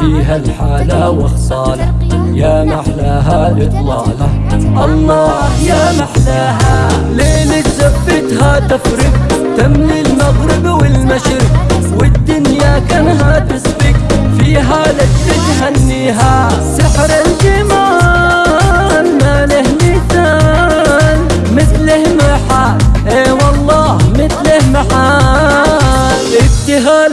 فيها الحالة وخصالة يا محلاها الإطلالة الله يا محلاها. ليلة زفتها تفرق. تملي المغرب والمشرق. والدنيا كانها تسبق. فيها لك تهنيها سحر الجمال ما له مثال. مثله محال. اي والله مثله محال. ابتهال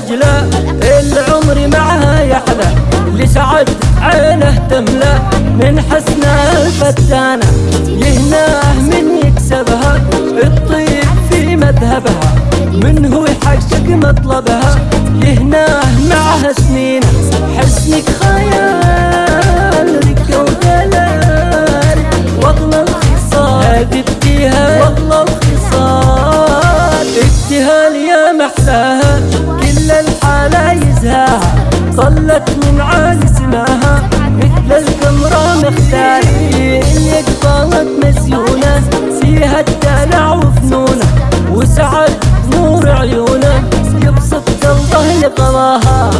عين النجلة العمر معها يحلى لسعد عينه تملى من حسنها الفتانة يهناه من يكسبها. الطيب في مذهبها من هو يحقق مطلبها. يهناه معها سنين حسنك خيال ركة ودلال والله الخصال بديها والله الخصال ابتهال يا محلاها. طلت من عالي سماها مثل القمرة مختاري اللي قبلت مزيونة فيها الدلع وفنونة وسعد نور عيونة. يبسط قلبه لقضاها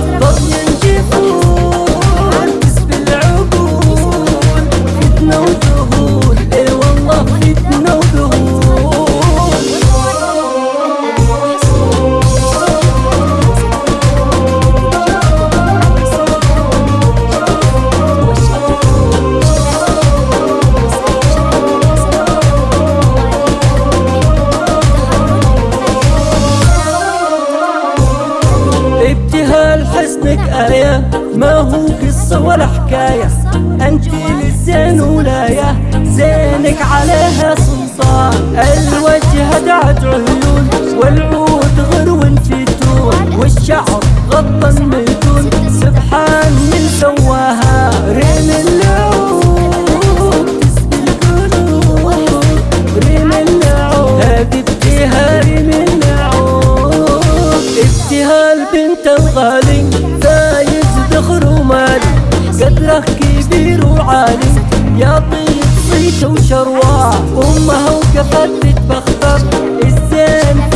ابتهال حسنك آية. ما هو قصة ولا حكاية. أنت للزين ولاية. زينك عليها سلطان الوجه دعت عيون. والعود غرو فتون والشعر غطى الميدون بنت الغالي فايز ذخر ومالي قدره كبير وعالي يا طيب صيت وشرواه أمها وقفت تتبختر الزين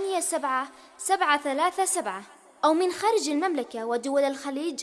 ثمانية سبعة سبعة ثلاثة سبعة أو من خارج المملكة ودول الخليج